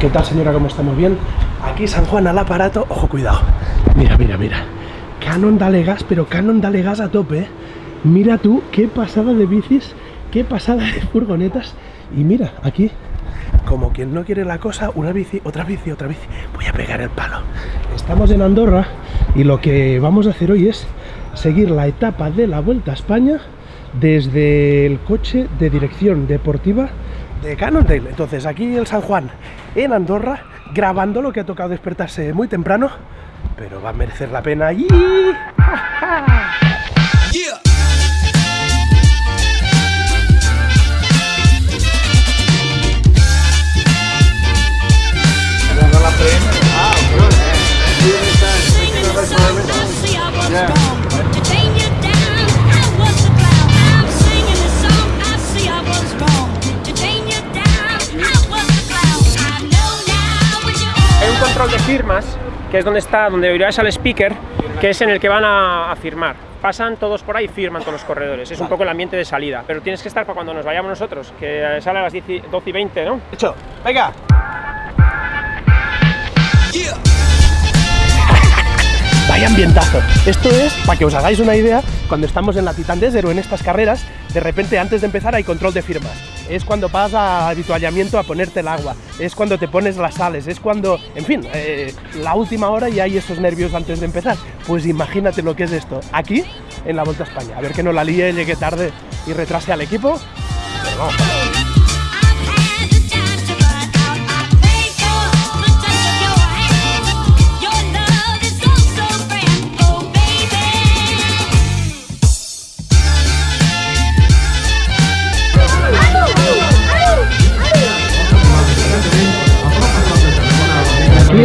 ¿Qué tal señora? ¿Cómo estamos? ¿Bien? Aquí San Juan al aparato. Ojo, cuidado. Mira, mira, mira. Canon dale gas, pero Canon dale gas a tope. ¿eh? Mira tú, qué pasada de bicis, qué pasada de furgonetas. Y mira, aquí, como quien no quiere la cosa, una bici, otra bici, otra bici. Voy a pegar el palo. Estamos en Andorra y lo que vamos a hacer hoy es seguir la etapa de la Vuelta a España desde el coche de dirección deportiva de Cannondale. Entonces aquí el San Juan en Andorra, grabando lo que ha tocado despertarse muy temprano, pero va a merecer la pena allí. Hay firmas, que es donde está, donde oirás al speaker, que es en el que van a, a firmar. Pasan todos por ahí y firman todos los corredores. Es un poco el ambiente de salida. Pero tienes que estar para cuando nos vayamos nosotros, que sale a las 10 y- 12 y 20, ¿no? Hecho, venga. Vaya ambientazo. Esto es, para que os hagáis una idea, cuando estamos en la Titan Desert o en estas carreras, de repente antes de empezar hay control de firmas. Es cuando vas a habituallamiento a ponerte el agua, es cuando te pones las sales, es cuando, en fin, eh, la última hora y hay esos nervios antes de empezar. Pues imagínate lo que es esto, aquí en la Vuelta a España. A ver que no la líe, llegue tarde y retrase al equipo.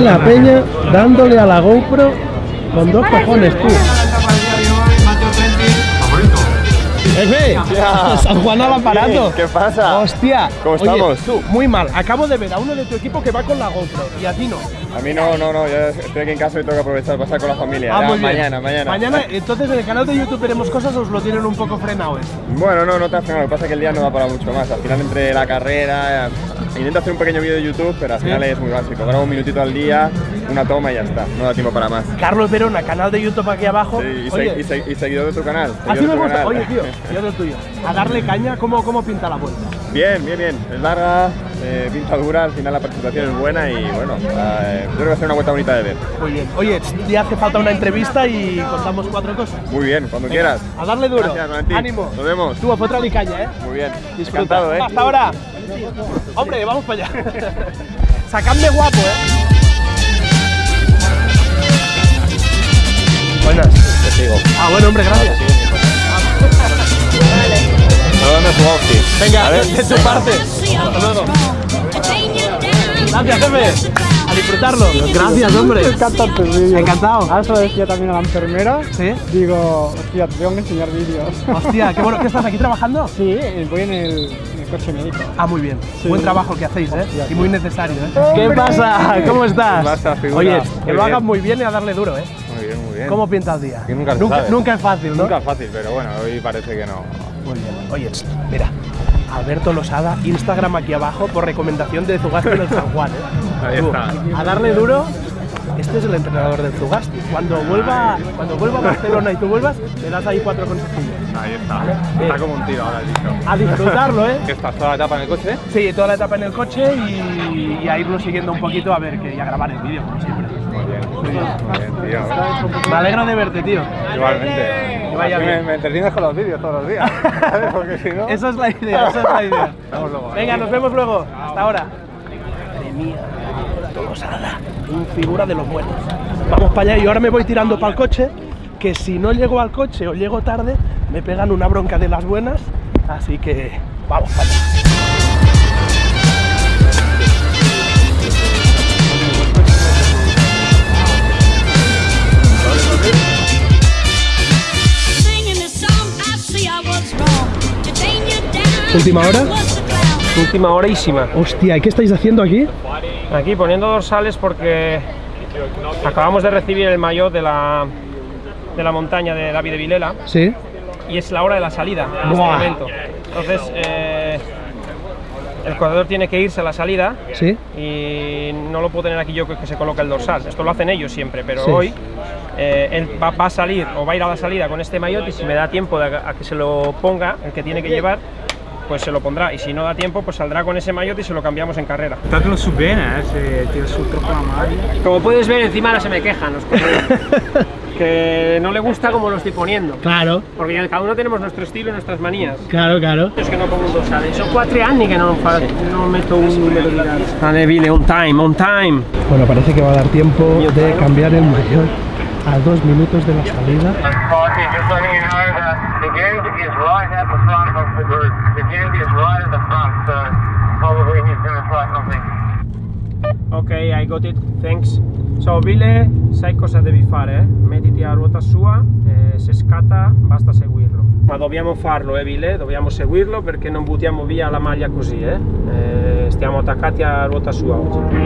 La peña dándole a la GoPro con dos cojones, tú. San Juan al aparato. ¿Qué pasa? Hostia. ¿Cómo Oye, estamos? tú, muy mal. Acabo de ver a uno de tu equipo que va con la GoPro y a ti no. A mí no, no, no, yo estoy aquí en casa y tengo que aprovechar pasar con la familia. Ah, Ya, muy bien. mañana, mañana. Mañana, entonces en el canal de YouTube veremos cosas, os lo tienen un poco frenado esto. Bueno, no, no te has frenado, lo que pasa es que el día no da para mucho más. Al final entre la carrera, intento hacer un pequeño vídeo de YouTube, pero al final es muy básico. Grabo un minutito al día, una toma y ya está, no da tiempo para más. Carlos Verona, canal de YouTube aquí abajo. Sí, y, Oye, se- y se- y seguidor de tu canal. así me gusta. canal. Oye, tío, yo del tuyo. A darle caña, ¿cómo, cómo pinta la vuelta? Bien, bien, bien. Es larga, eh, pinta dura, al final la participación es buena y bueno, eh, yo creo que va a ser una vuelta bonita de ver. Muy bien. Oye, ya hace falta una entrevista y contamos cuatro cosas. Muy bien, cuando quieras. A darle duro. Gracias, Valentín. Ánimo. Nos vemos. Tú, otra ni caña, ¿eh? Muy bien. Disfruta. Encantado, ¿eh? Hasta ahora. Hombre, vamos para allá. Sacadme guapo, ¿eh? Buenas. Te sigo. Ah, bueno, hombre, gracias. ¿Dónde es? Venga, de, de tu parte. Hasta luego. Gracias, jefe. A disfrutarlo. Gracias, hombre. Me encantan tus vídeos. Encantado. Ahora se lo decía también a la enfermera. ¿Sí? Digo, hostia, te tengo que enseñar vídeos. Hostia, qué bueno. ¿Qué estás aquí trabajando? Sí, voy en el, coche médico. Ah, muy bien. Sí. Buen trabajo que hacéis, ¿eh? Hostia, Y muy necesario, ¿eh? ¿Qué pasa? ¿Cómo estás? ¿Qué pasa, figura? Oye, Muy que lo hagas muy bien y a darle duro, ¿eh? Muy bien, muy bien. ¿Cómo pinta el día? Que nunca se nunca, sabe. nunca es fácil, ¿no? Nunca fácil, pero bueno, hoy parece que no. Muy bien. Oye, mira, Alberto Losada, Instagram aquí abajo por recomendación de Zugasti en el San Juan. ¿eh? Ahí Tú, está. A darle duro. Este es el entrenador del Zugasti. Cuando vuelva, cuando vuelva a Barcelona y tú vuelvas, le das ahí cuatro consejillos. Ahí está. Está como un tiro ahora dicho. A disfrutarlo, ¿eh? ¿Qué estás toda la etapa en el coche? Sí, toda la etapa en el coche y, y a irlo siguiendo un poquito a ver que y a grabar el vídeo, como siempre. Muy bien. Muy bien, tío. Me alegra de verte, tío. Igualmente. Vaya bien. Me, me entretienes con los vídeos todos los días. Porque si no. Esa es la idea, esa es la idea. Luego. Venga, nos vemos luego. Hasta ahora. Madre mía, Tolosada, un figura de los buenos. Vamos para allá y ahora me voy tirando para el coche, que si no llego al coche o llego tarde, me pegan una bronca de las buenas, así que vamos para allá. Última hora. Última horísima. Hostia, ¿y qué estáis haciendo aquí? Aquí poniendo dorsales porque acabamos de recibir el maillot de la, de la montaña de David de Vilela Sí. y es la hora de la salida en este. Entonces, eh, el corredor tiene que irse a la salida ¿Sí? y no lo puedo tener aquí yo que, se coloca el dorsal. Esto lo hacen ellos siempre, pero Sí. hoy eh, él va, va a salir o va a ir a la salida con este maillot y si me da tiempo de a que se lo ponga, el que tiene que llevar, pues se lo pondrá. Y si no da tiempo, pues saldrá con ese maillot y se lo cambiamos en carrera. Tanto su bene, eh, tira su troppo la maglia. Como puedes ver, encima ahora se me quejan los que no le gusta como lo estoy poniendo. Claro, Porque cada uno tenemos nuestro estilo y nuestras manías. claro, claro. Es que no pongo un dorsal, sono 4 anni che non, fa, non metto un numero di gara. Vale, Vile, on time, on time. Bueno, parece que va a dar tiempo de cambiar el mayor a dos minutos de la salida. Ok, I got it, thanks. So, Vile, sai cosa devi fare? eh? Mettiti a ruota sua, eh, se scatta basta seguirlo. Ma dobbiamo farlo, eh Vile, dobbiamo seguirlo perché non buttiamo via la maglia così, eh? Eh, stiamo attaccati a ruota sua oggi.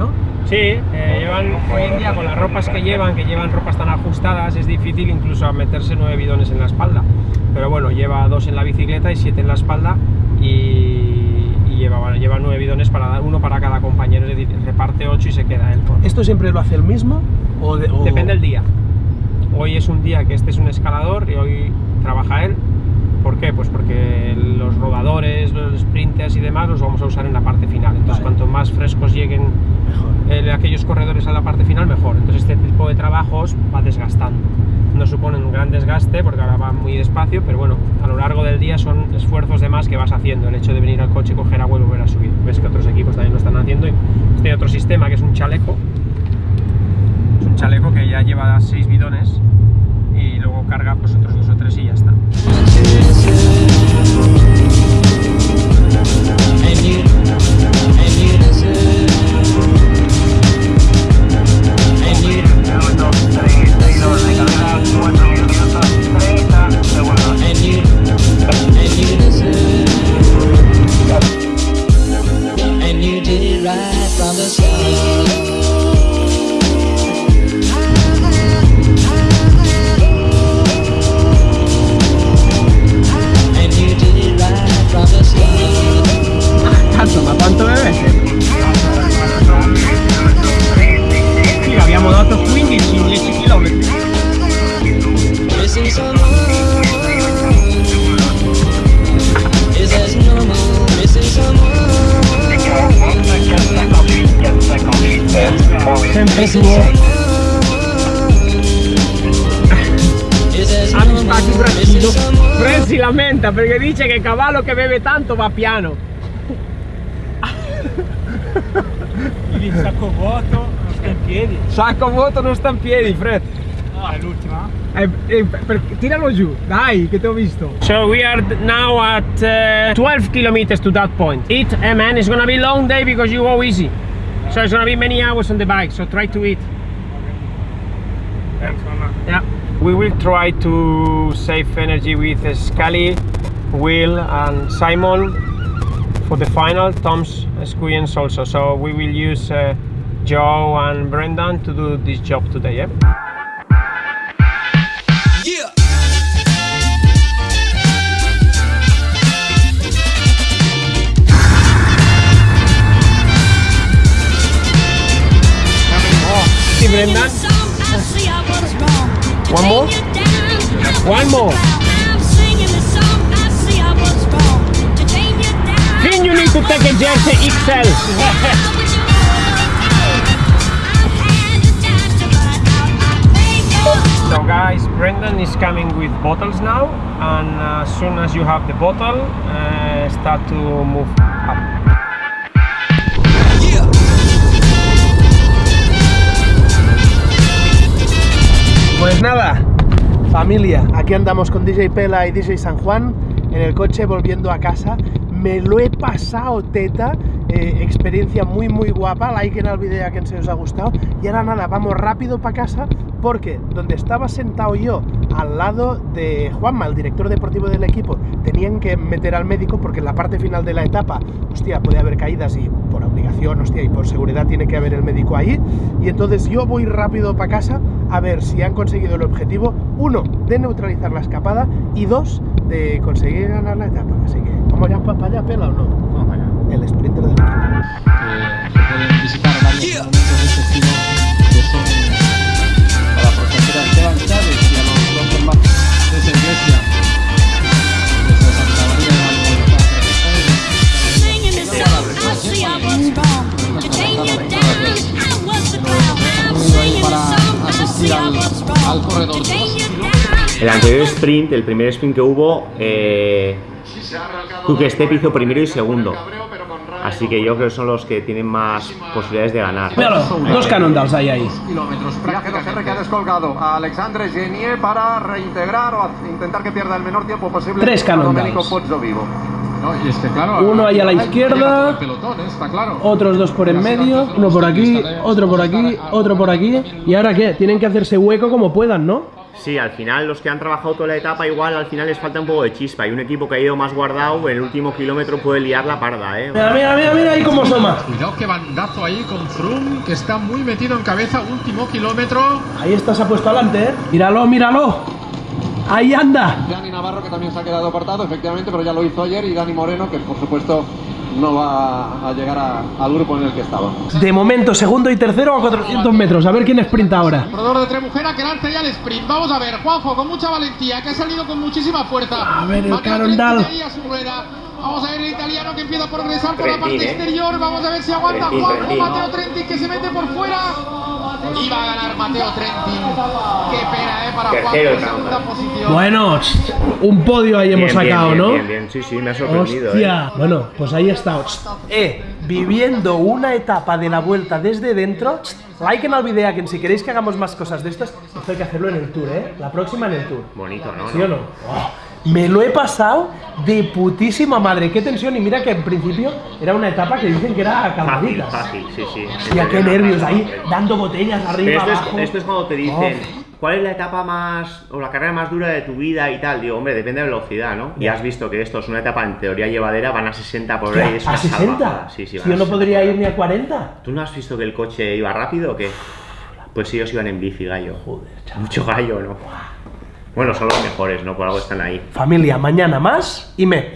¿no? Sí, eh, llevan hoy en día con las ropas que llevan, que llevan ropas tan ajustadas, es difícil incluso meterse nueve bidones en la espalda. Pero bueno, lleva dos en la bicicleta y siete en la espalda y, y lleva, bueno, lleva nueve bidones para dar uno para cada compañero, es decir, reparte ocho y se queda él. con- ¿Esto siempre lo hace el mismo? O de- o- Depende del día. Hoy es un día que este es un escalador y hoy trabaja él. ¿Por qué? Pues porque los rodadores, y demás los vamos a usar en la parte final. Entonces, Vale. cuanto más frescos lleguen eh, aquellos corredores a la parte final, mejor. Entonces, este tipo de trabajos va desgastando. No suponen un gran desgaste porque ahora va muy despacio, pero bueno, a lo largo del día son esfuerzos de más que vas haciendo. El hecho de venir al coche, coger agua y volver a subir. Ves que otros equipos también lo están haciendo. Y este otro sistema que es un chaleco. Es un chaleco que ya lleva seis bidones y luego carga pues otros dos o tres y Missing tranquillo. someone Fred si lamenta perché dice che il cavallo che beve tanto va piano. Il sacco vuoto, non sta in piedi. Sacco vuoto non sta in piedi, Fred. Ah, è l'ultima? Eh, eh, tiralo giù, dai, che ti ho visto. So we are now at uh, 12 kilometers to that point. Eat, eh man, it's gonna be a long day because you go easy. So it's gonna be many hours on the bike, so try to eat. Thanks. Yeah. We will try to save energy with Scully, Will and Simon for the final, Tom's experience also. So we will use uh, Joe and Brendan to do this job today? Yeah. Brendan. One more? One more. Think you need to take a jersey XL. So guys, Brendan is coming with bottles now, and uh, as soon as you have the bottle, uh, start to move up. Pues nada, familia, aquí andamos con DJ Pela y DJ San Juan en el coche volviendo a casa. Me lo he pasado teta, eh, experiencia muy muy guapa, like en el vídeo a quien se os ha gustado. Y ahora nada, vamos rápido para casa porque donde estaba sentado yo, al lado de Juanma, el director deportivo del equipo, tenían que meter al médico porque en la parte final de la etapa, hostia, puede haber caídas y por obligación, hostia, y por seguridad tiene que haber el médico ahí. Y entonces yo voy rápido para casa a ver si han conseguido el objetivo, uno, de neutralizar la escapada y dos, de conseguir ganar la etapa. Así que, ¿vamos ya para allá, pela o no? El sprinter del equipo. que se pueden visitar varios de este estilo que son a la profesora Esteban Chávez y a los dos hermanos de esa iglesia. El anterior sprint, el primer sprint que hubo, eh, Quick Step hizo primero y segundo. Así que yo creo que son los que tienen más posibilidades de ganar. Míralo, dos Cannondales hay ahí. kilómetros Viaje 2R que ha descolgado a Alexandre Genier para reintegrar o intentar que pierda el menor tiempo posible Tres Cannondales. Vivo. No, y es que, claro, Uno ahí a la izquierda. pelotón, ¿eh? está claro. Otros dos por en medio, uno por aquí, otro por aquí, otro por aquí. ¿Y ahora qué? Tienen que hacerse hueco como puedan, ¿no? Sí, al final los que han trabajado toda la etapa igual al final les falta un poco de chispa y un equipo que ha ido más guardado en el último kilómetro puede liar la parda, ¿eh? Mira, mira, mira, mira ahí cómo soma. Cuidado que bandazo ahí con Froome, que está muy metido en cabeza, último kilómetro. Ahí está, se ha puesto adelante, ¿eh? Míralo, míralo. Ahí anda. Dani Navarro que también se ha quedado apartado, efectivamente, pero ya lo hizo ayer y Dani Moreno que por supuesto no va a llegar a- al grupo en el que estaba. De momento, segundo y tercero a 400 metros. A ver quién sprinta ahora. Corredor de Tremujera que lanza ya el sprint. Vamos a ver, Juanjo con mucha valentía, que ha salido con muchísima fuerza. A ver, el Carondal. Vamos a ver el italiano que empieza a progresar por la parte ¿eh? exterior. Vamos a ver si aguanta Trentin, Juanjo. Trentin. Mateo Trentin que se mete por fuera. Y va a ganar Mateo Trentin. Qué ¿eh? Tercero, posición. Bueno, un podio ahí hemos Bien, bien, sacado, bien, ¿no? Bien, bien, sí, sí, me ha sorprendido, ¿eh? Hostia. Bueno, pues ahí está. Eh, viviendo una etapa de la vuelta desde dentro. Like en el video, que si queréis que hagamos más cosas de estas, esto hay que hacerlo en el tour, ¿eh? La próxima en el tour. Bonito, ¿no? ¿Sí o no? Oh, me lo he pasado de putísima madre. Qué tensión. Y mira que en principio era una etapa que dicen que era Fácil, calmaditas. fácil, sí, sí. Hostia, qué nervios ahí, dando botellas Pero arriba, esto abajo. es, esto es cuando te dicen, Oh. ¿Cuál es la etapa más, o la carrera más dura de tu vida y tal? Digo, hombre, depende de la velocidad, ¿no? Y has visto que esto es una etapa en teoría llevadera, van a 60 por y es ¿A una 60? salvajada. Sí, sí, Si yo no 60 podría ir ni a 40. ¿Tú no has visto que el coche iba rápido o qué? Pues ellos iban en bici, gallo. Joder, chaval. Mucho gallo, ¿no? Bueno, son los mejores, ¿no? Por algo están ahí. Familia, mañana más y me.